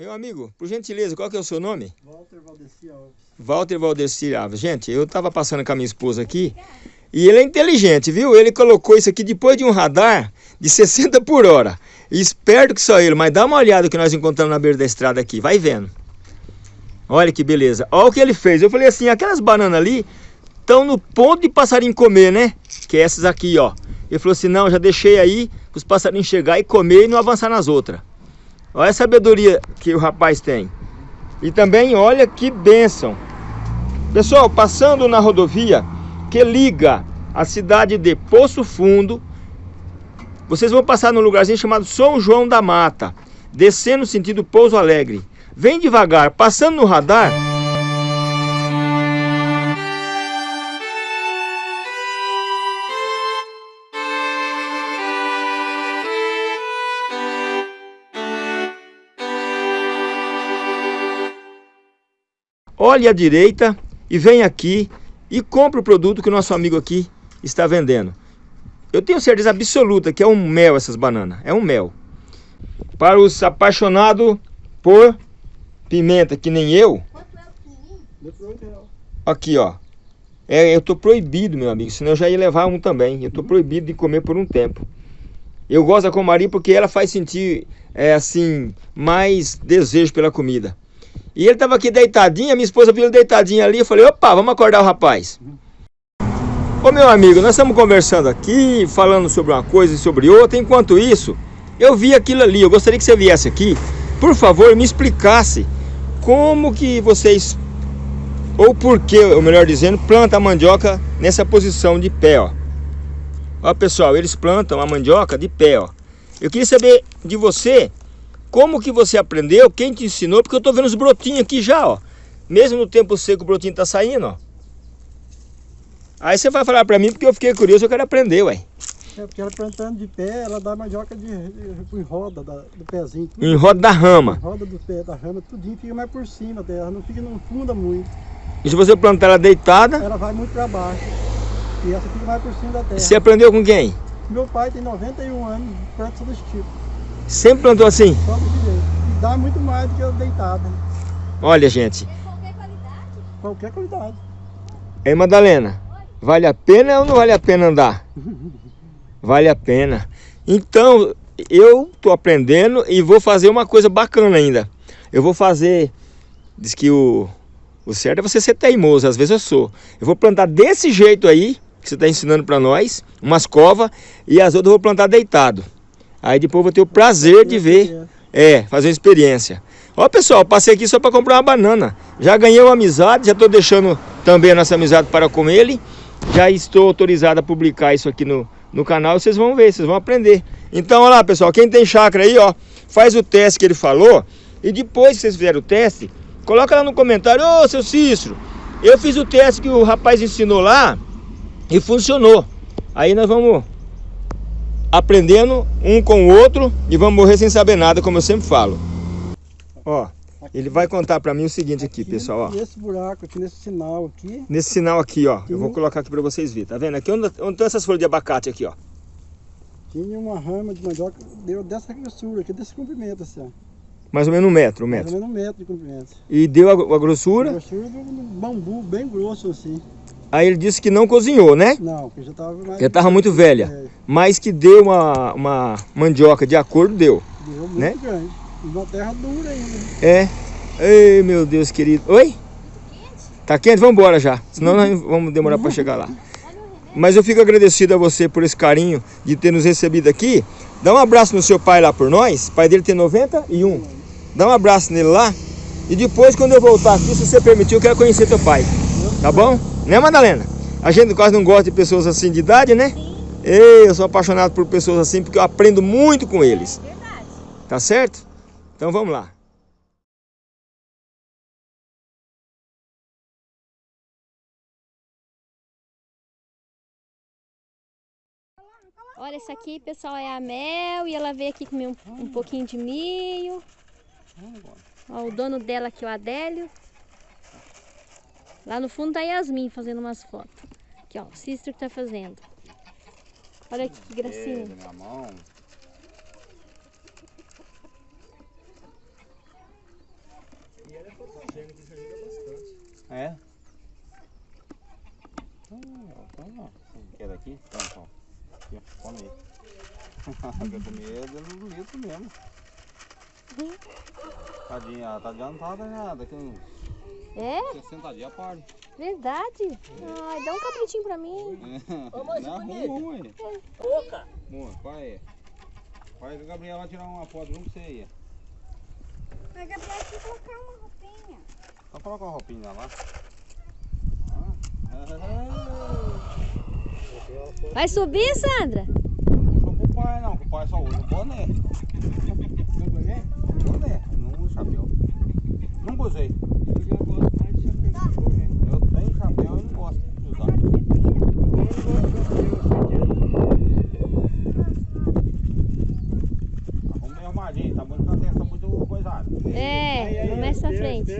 Meu amigo, por gentileza, qual que é o seu nome? Walter Valdeci Alves. Walter Valdeci Alves. Gente, eu estava passando com a minha esposa aqui e ele é inteligente, viu? Ele colocou isso aqui depois de um radar de 60 por hora. esperto que só ele, mas dá uma olhada que nós encontramos na beira da estrada aqui, vai vendo. Olha que beleza. Olha o que ele fez. Eu falei assim, aquelas bananas ali estão no ponto de passarinho comer, né? Que é essas aqui, ó. Ele falou assim, não, já deixei aí os passarinhos chegar e comer e não avançar nas outras. Olha a sabedoria que o rapaz tem. E também olha que bênção. Pessoal, passando na rodovia que liga a cidade de Poço Fundo, vocês vão passar num lugarzinho chamado São João da Mata, descendo sentido Pouso Alegre. Vem devagar, passando no radar, olhe à direita e vem aqui e compre o produto que o nosso amigo aqui está vendendo. Eu tenho certeza absoluta que é um mel essas bananas, é um mel. Para os apaixonados por pimenta, que nem eu, aqui ó, é, eu estou proibido, meu amigo, senão eu já ia levar um também. Eu estou proibido de comer por um tempo. Eu gosto da comari porque ela faz sentir, é, assim, mais desejo pela comida. E ele estava aqui deitadinho, a minha esposa viu ele deitadinho ali, eu falei, opa, vamos acordar o rapaz. Ô meu amigo, nós estamos conversando aqui, falando sobre uma coisa e sobre outra, enquanto isso, eu vi aquilo ali, eu gostaria que você viesse aqui, por favor, me explicasse como que vocês, ou por que, ou melhor dizendo, planta a mandioca nessa posição de pé, ó. Ó pessoal, eles plantam a mandioca de pé, ó. Eu queria saber de você como que você aprendeu? Quem te ensinou? Porque eu estou vendo os brotinhos aqui já, ó. Mesmo no tempo seco o brotinho está saindo, ó. Aí você vai falar para mim porque eu fiquei curioso, eu quero aprender, ué. É porque ela plantando de pé, ela dá mandioca de, de, em roda da, do pezinho. Tudo, em roda da rama. Em roda do pé, da rama, tudinho fica mais por cima dela, não fica, não funda muito. E se você plantar ela deitada? Ela vai muito para baixo. E essa fica mais por cima da terra. Você aprendeu com quem? Meu pai tem 91 anos, planta desse tipo. Sempre plantou assim? Dá muito mais do que eu deitada. Olha, gente. Qualquer qualidade? Qualquer qualidade. Ei, Madalena, vale a pena ou não vale a pena andar? vale a pena. Então, eu tô aprendendo e vou fazer uma coisa bacana ainda. Eu vou fazer, diz que o, o certo é você ser teimoso, às vezes eu sou. Eu vou plantar desse jeito aí, que você está ensinando para nós, umas covas, e as outras eu vou plantar deitado. Aí depois vou ter o prazer de ver, é, fazer uma experiência. Ó pessoal, passei aqui só para comprar uma banana. Já ganhei uma amizade, já estou deixando também a nossa amizade para com ele. Já estou autorizado a publicar isso aqui no, no canal, vocês vão ver, vocês vão aprender. Então, olha lá pessoal, quem tem chácara aí, ó, faz o teste que ele falou. E depois que vocês fizerem o teste, coloca lá no comentário, ô seu Cícero, eu fiz o teste que o rapaz ensinou lá e funcionou. Aí nós vamos aprendendo um com o outro e vamos morrer sem saber nada, como eu sempre falo. Ó, ele vai contar para mim o seguinte aqui, aqui pessoal, ó. Nesse buraco aqui, nesse sinal aqui. Nesse sinal aqui, ó. Eu vou colocar aqui para vocês verem, tá vendo? Aqui onde, onde estão essas folhas de abacate aqui, ó. Tinha uma rama de mandioca, deu dessa grossura aqui, desse comprimento assim, ó. Mais ou menos um metro, um metro. Mais ou menos um metro de comprimento. E deu a, a grossura? A grossura do bambu, bem grosso assim. Aí ele disse que não cozinhou, né? Não, porque já estava mais... Estava muito velha. É. Mas que deu uma, uma mandioca de acordo, deu. Deu muito né? grande. E uma terra dura ainda. É. Ei, meu Deus querido. Oi? Tá quente? Vamos embora já. Senão nós vamos demorar para chegar lá. Mas eu fico agradecido a você por esse carinho de ter nos recebido aqui. Dá um abraço no seu pai lá por nós. O pai dele tem 91. Dá um abraço nele lá. E depois, quando eu voltar aqui, se você permitir, eu quero conhecer teu pai. Tá bom? Né, Madalena? A gente quase não gosta de pessoas assim de idade, né? Sim. Ei, eu sou apaixonado por pessoas assim porque eu aprendo muito com eles. Verdade. Tá certo? Então vamos lá. Olha, essa aqui, pessoal, é a Mel e ela veio aqui comer um, um pouquinho de milho. Ó, o dono dela aqui, o Adélio. Lá no fundo tá Yasmin fazendo umas fotos. Aqui, ó, o Cícero que tá fazendo. Olha aqui, que gracinha. Minha mão. E ela é fotogênica, isso ajuda bastante. É? Ah, tá então, ó, quer daqui? Então, então. Aqui, come aí. Vai comer dentro do litro mesmo. Uhum. Tadinha, ela tá adiantada já, daqui uns é? 60 dias pare. Verdade. Ai, dá um capritinho pra mim. Não, arruma aí. Pouca. Boa, pai. Pai do Gabriel vai tirar uma foto junto com você aí. Mas Gabriel tem que colocar uma roupinha. Só coloca uma roupinha lá. Vai subir, Sandra? Não sou com o pai não, com o pai só usa o boné. Boné? Boné, não usa chapéu. Nunca usei. É, começa à frente.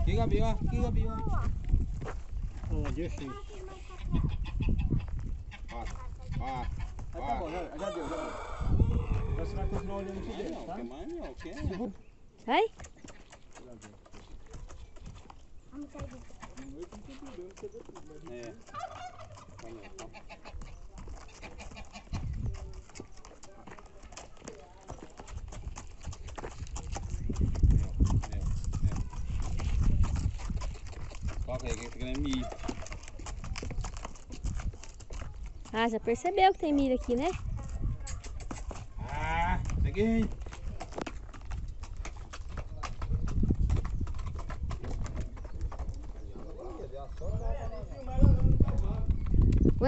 Aqui, Gabi, ó. Aqui, Gabi, ó. Deixa aí. Ó, ó. Ah, tá bom, já, já deu, você vai continuar olhando aqui dentro, não. Ah, já percebeu que tem milho aqui, né? Ah, peguei.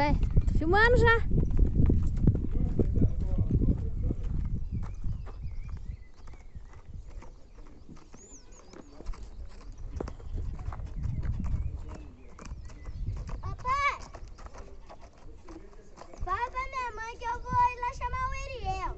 Ué, tô filmando já. Papai! Fala pra minha mãe que eu vou ir lá chamar o Eriel.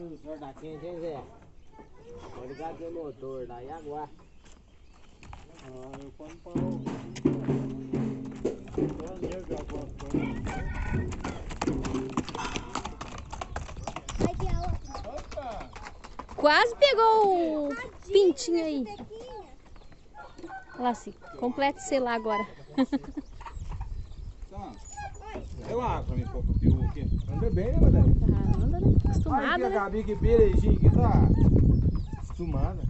O senhor da quente, hein, Zé? Vou ligar aqui o motor lá e aguarda. Ah, eu quando parou. Só nega a voz. Vai que a outra. Quase pegou o pintinho aí. Olha lá, assim, completa o celular agora. Eu pra mim, pôr pro peru aqui. Anda bem, né, Madalena? Ah, anda, né? Olha aqui Acostumada, a né? Gabi, que beijinho que tá. Acostumada.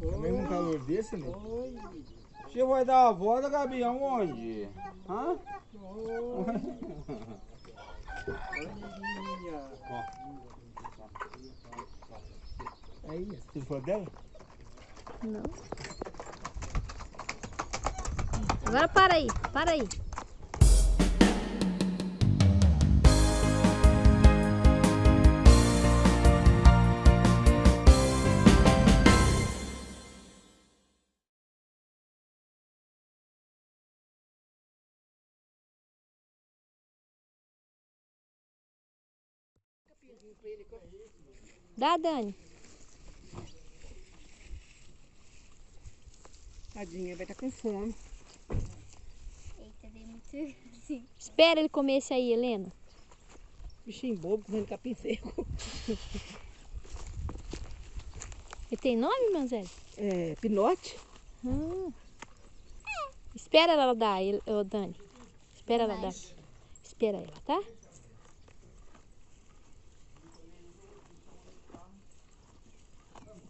Também num calor desse, né? Você vai dar a volta, Gabi, aonde? Hã? Aí, você for dela? Não. Agora para aí, para aí. Dá, Dani. Tadinha, vai estar com fome. Muito assim. Espera ele comer esse aí, Helena. Bichinho bobo, comendo capim seco. Ele tem nome, Manzeli? É, pinote. Hum. Espera ela dar, ô Dani. Espera ela dar. Espera ela, tá?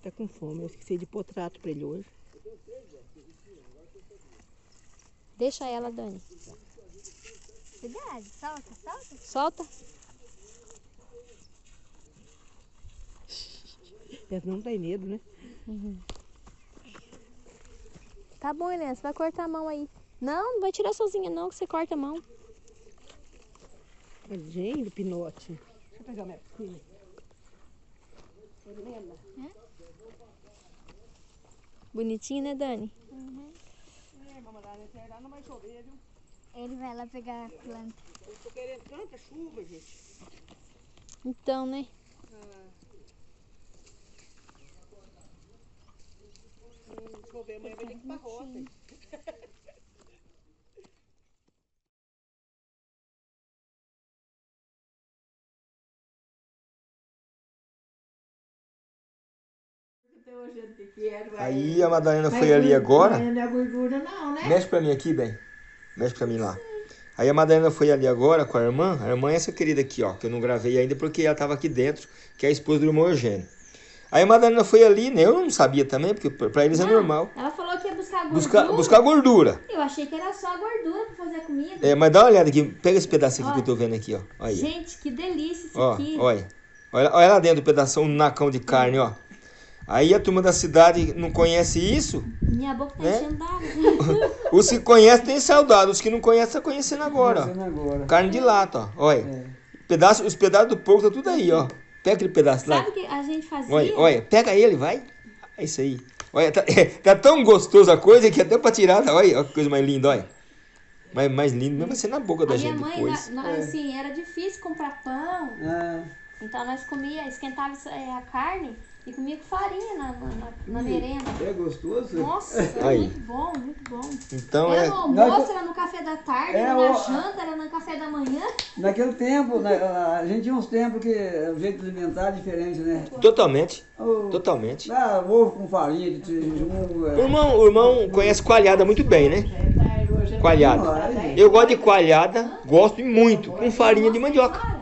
Tá com fome. Eu esqueci de pôr trato pra ele hoje. Deixa ela, Dani. Cuidado, solta, solta. Solta. Elas não tem medo, né? Tá bom, Helena, você vai cortar a mão aí. Não, não vai tirar sozinha não, que você corta a mão. Gente, pinote. Deixa eu pegar minha filha. Helena. Bonitinho, né, Dani? Mamãe, lá não vai chover, viu? Ele vai lá pegar a planta. Eu tô querendo tanta chuva, gente. Então, né? Hum, chover amanhã vai ter que ir pra roça. Aí a Madalena foi ali agora. Não é gordura não, né? Mexe pra mim aqui, bem. Mexe pra mim lá. Aí a Madalena foi ali agora com a irmã. A irmã é essa querida aqui, ó. Que eu não gravei ainda porque ela tava aqui dentro. Que é a esposa do irmão Eugênio. Aí a Madalena foi ali, né? Eu não sabia também, porque pra eles é Não, normal. Ela falou que ia buscar gordura. Buscar, buscar gordura. Eu achei que era só a gordura pra fazer a comida. É, mas dá uma olhada aqui. Pega esse pedacinho aqui Ó. que eu tô vendo aqui, ó. Aí. Gente, que delícia isso Ó, aqui. olha. Olha, olha lá dentro o pedaço, um nacão de carne, ó. Aí a turma da cidade não conhece isso. Minha boca tá Né? Os que conhecem têm saudade, os que não conhecem estão conhecendo agora, agora. Carne de lata, ó. Olha. É. Pedaço, os pedaços do porco tá tudo aí, ó. Pega aquele pedaço lá. Sabe o que a gente fazia? Olha, olha, pega ele, vai. É isso aí. Olha, tá, tá tão gostoso a coisa que até pra tirar, tá? olha, olha que coisa mais linda, olha. Mais, mais lindo mesmo vai ser na boca da A minha gente mãe, depois. na- nós, assim, era difícil comprar pão. É. Então nós comia, esquentava é, a carne e comia com farinha na, na, na- na merenda. É gostoso? Nossa, era Aí. muito bom, muito bom. Então Era é. no almoço, era no café da tarde, É, era na o- janta, era no café da manhã. Naquele tempo, né, a gente tinha uns tempos que o jeito de alimentar é diferente, né? Totalmente. O, Totalmente. ah, ovo com farinha de tijolo. O É. irmão, o irmão conhece coalhada muito bem, né? Coalhada. Ai, Eu gosto de coalhada, gosto muito, com farinha de mandioca.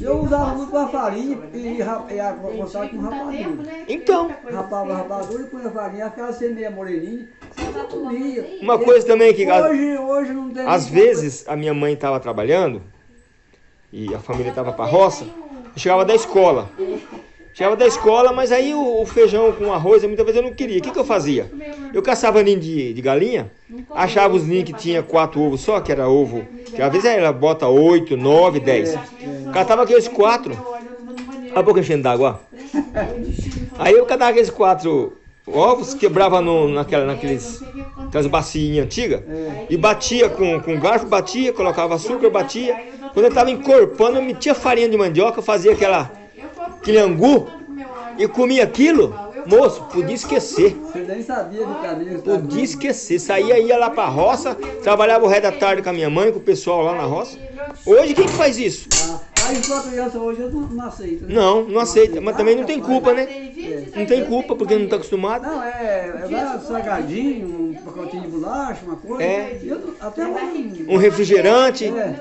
Eu usava muito a farinha e, ra- e a, com rapadura. Então, Rapava a rapadura e punha a farinha, ficava sem meia moreninha. Eu comia. uma coisa também que às, Hoje, hoje não tem às vezes a minha mãe estava trabalhando e a família estava para roça, eu chegava da escola. Chegava da escola, mas aí o, o feijão com arroz, muitas vezes eu não queria. O que, que eu fazia? Eu caçava ninho de, de galinha, achava os ninhos que tinha quatro ovos só, que era ovo. Que às vezes ela bota oito, nove, dez. Catava aqueles quatro. Olha a boca enchendo d'água. Aí eu catava aqueles quatro ovos, quebrava no, naquela, naqueles, aquelas bacinhas antigas, e batia com, com garfo, batia, colocava açúcar, batia. Quando eu estava encorpando, eu metia farinha de mandioca, fazia aquela, aquele angu, e comia aquilo, moço, podia esquecer. Você nem sabia do caminho. Podia esquecer, saía, ia lá pra roça, trabalhava o resto da tarde com a minha mãe, com o pessoal lá na roça. Hoje quem que faz isso? Ah, aí sua criança hoje eu não, não aceita. né? Não, não aceita, mas também não tem culpa, né? Não tem culpa porque não tá acostumado. Não, é, é vai salgadinho, um pacotinho de bolacha, uma coisa. É. Eu até um. Um refrigerante, É.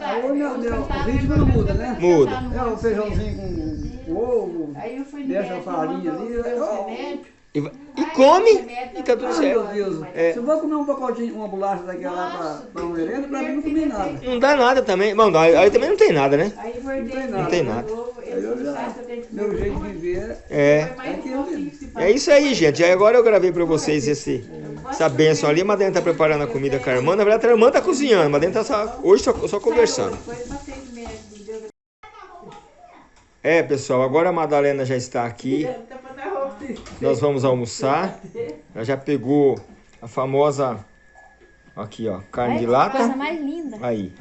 Aí o meu, meu, o ritmo não muda, né? muda. É o feijãozinho com ovo, Aí eu fui no deixa a farinha ali. os eu-. E, vai- e come e tá tudo Ai, certo. meu Deus. É. Se eu vou comer um pacotinho, uma bolacha daquela lá pra, pra um merenda, pra mim não comi nada. Não dá nada também. Bom, aí aí também não tem nada, né? Aí engordei. tem de nada. Não tem nada. já, meu jeito de viver É. É É isso aí, gente. Aí agora eu gravei pra vocês esse, essa benção ali. A Madalena tá preparando a comida com a irmã. Na verdade, a irmã tá cozinhando. A Madalena tá só, hoje só, só conversando. É, pessoal, agora a Madalena já está aqui. Nós vamos almoçar. Ela já pegou a famosa. Aqui, ó, carne de Olha coisa lata. mais linda. Aí.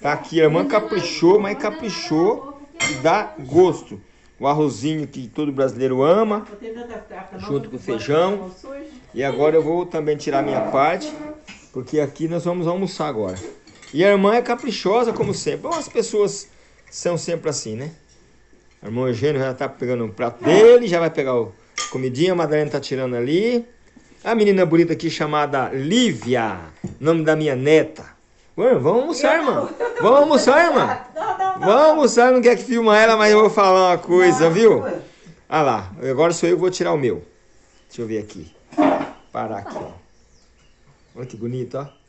Tá aqui, a irmã caprichou, mas caprichou e dá gosto. O arrozinho que todo brasileiro ama. Junto com porque feijão. E agora eu vou também tirar minha parte, porque aqui nós vamos almoçar agora. E a irmã é caprichosa, como sempre. Bom, as pessoas são sempre assim, né? A irmã Eugênio já tá pegando o prato dele, já vai pegar o comidinha, a Madalena tá tirando ali. A menina bonita aqui chamada Lívia, nome da minha neta. Ué, vamos almoçar, irmã. Vamos almoçar, irmã. Vamos almoçar, não quer que filma ela, mas eu vou falar uma coisa, viu? Ah lá, agora sou eu que vou tirar o meu. Deixa eu ver aqui. Parar aqui, ó. Olha que bonito, ó.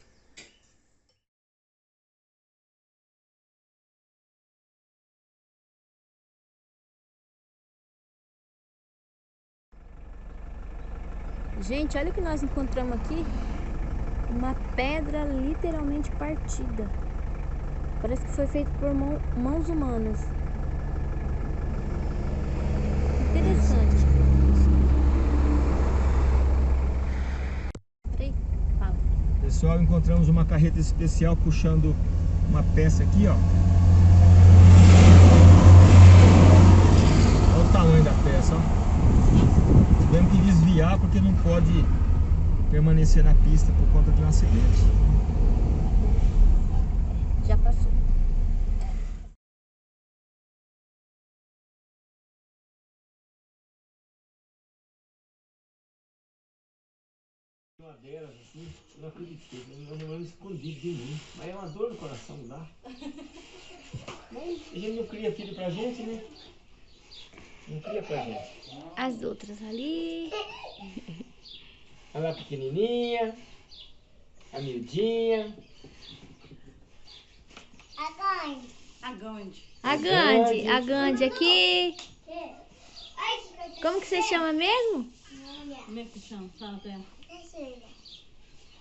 Gente, olha o que nós encontramos aqui. Uma pedra literalmente partida. Parece que foi feito por mão- mãos humanas. Interessante. Pessoal, encontramos uma carreta especial puxando uma peça aqui, ó. Olha o tamanho da peça, ó. Tivemos desviar porque não pode permanecer na pista por conta de um acidente. Já passou. Uma delas, assim, eu não acreditei, eu não escondido de mim. Mas é uma dor no coração, não dá? Mas a gente não cria filho pra gente, né? Não cria pra gente. As outras ali. Olha lá a pequenininha, a miudinha. Agora. A Gandhi. A Gandhi. A Gandhi aqui. Como que você chama mesmo? Como é que chama? Fala pra ela.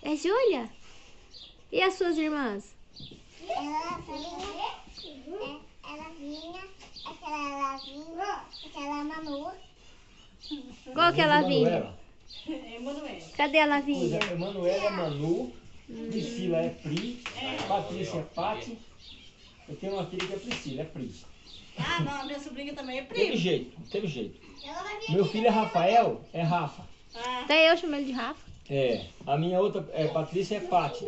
É Júlia? E as suas irmãs? Ela vinha, ela vinha, aquela ela vinha, aquela Manu. Qual que é a Lavínia? Manuela. É. Cadê a Pois Lavínia? é, Emanuela é Manu, Priscila é Pri, Patrícia é Pati. Eu tenho uma filha que é Priscila, é Pri. Ah, não, a minha sobrinha também é Teve prima. jeito, teve jeito. Meu filho é Rafael, é Rafa. Ah, Até eu chamo ele de Rafa. É, a minha outra é Patrícia é Pati.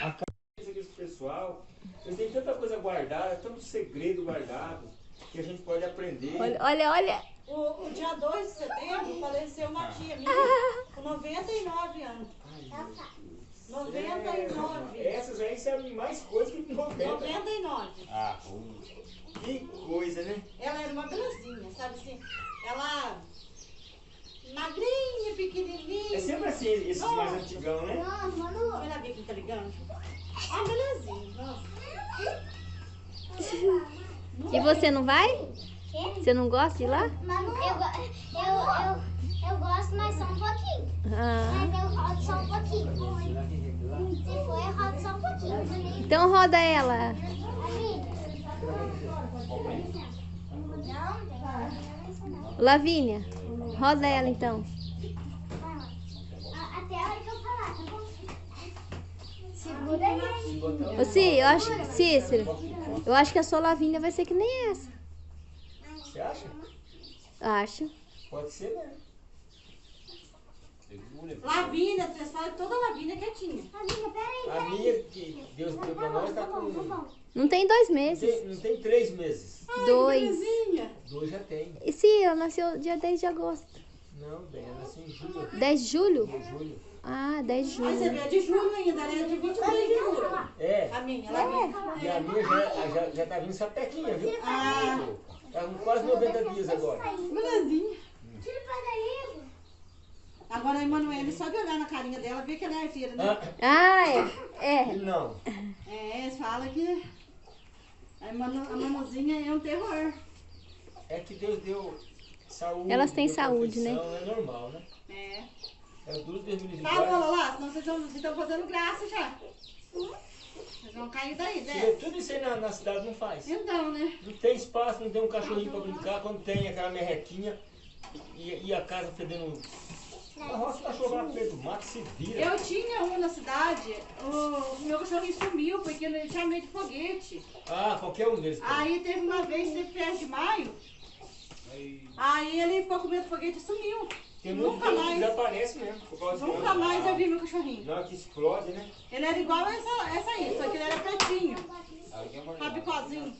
A ca- esse pessoal, eles têm tanta coisa guardada, tanto segredo guardado, que a gente pode aprender. Olha, olha, olha. o, o dia 2 de setembro faleceu uma tia minha com 99 anos. 99. Essas aí sabem mais coisa que 90. 99. Ah, que coisa, né? Ela era uma belezinha, sabe assim? Ela magrinha, É pequenininha. sempre assim, esses mais antigão, né? Não, Manu. Olha a bica Ah, belezinha. E você não vai? Você não gosta de ir lá? Eu, eu, eu, eu gosto, mas só um pouquinho. Ah, Mas eu rodo só um pouquinho. Se for, eu rodo só um pouquinho. então roda ela. Lavínia, roda ela então. A- Até a hora que eu falar, tá bom? Segura aí. Ô, Cí, eu acho, Cícero, eu acho que a sua Lavínia vai ser que nem essa. Você acha? Acho. Pode ser, né? Lavínia, vocês falam toda Lavínia quietinha. Amiga, peraí. A minha que Deus deu pra nós tá com. Não Não tem dois meses. tem, não tem três meses. Dois. Belezinha. Dois já tem. E Cí, ela nasceu dia 10 de agosto. Não, bem, ela nasceu em julho. 10 de julho? Em julho. Ah, 10 de Aí você julho. vê, é de julho ainda, ela é de 23 de julho. É. A minha, Lavínia. E a minha já, já, já tá vindo sapequinha, viu? Ah, Tá com quase 90 dias agora. belezinha. Tira pra daí. Agora a Emanuele, só de olhar na carinha dela, vê que ela é arteira, né? Ah, Ah, é. É. não. É, eles falam que a, Manu, a Manuzinha é um terror. É que Deus deu saúde. Elas têm saúde, né? É normal, né? É. É livre. Tá, Lola, lá, senão vocês estão, vocês estão fazendo graça já. Vocês vão cair daí, Você né? vê, Tudo isso aí na, na cidade não faz. Então, né? Não tem espaço, não tem um cachorrinho pra brincar. Quando tem aquela merrequinha e, e a casa fedendo. A roça cachorro lá no meio do mato se vira. Eu tinha um na cidade, o, o meu cachorrinho sumiu porque ele tinha medo de foguete. Ah, qualquer um deles. Aí teve uma vez, teve festa de maio, aí ele ficou com medo de foguete e sumiu. Tem muito Nunca mais. desaparece mesmo. Nunca mais eu vi meu cachorrinho. Hora que explode, né? Ele era igual essa, essa aí, só que ele era pretinho, rabicozinho.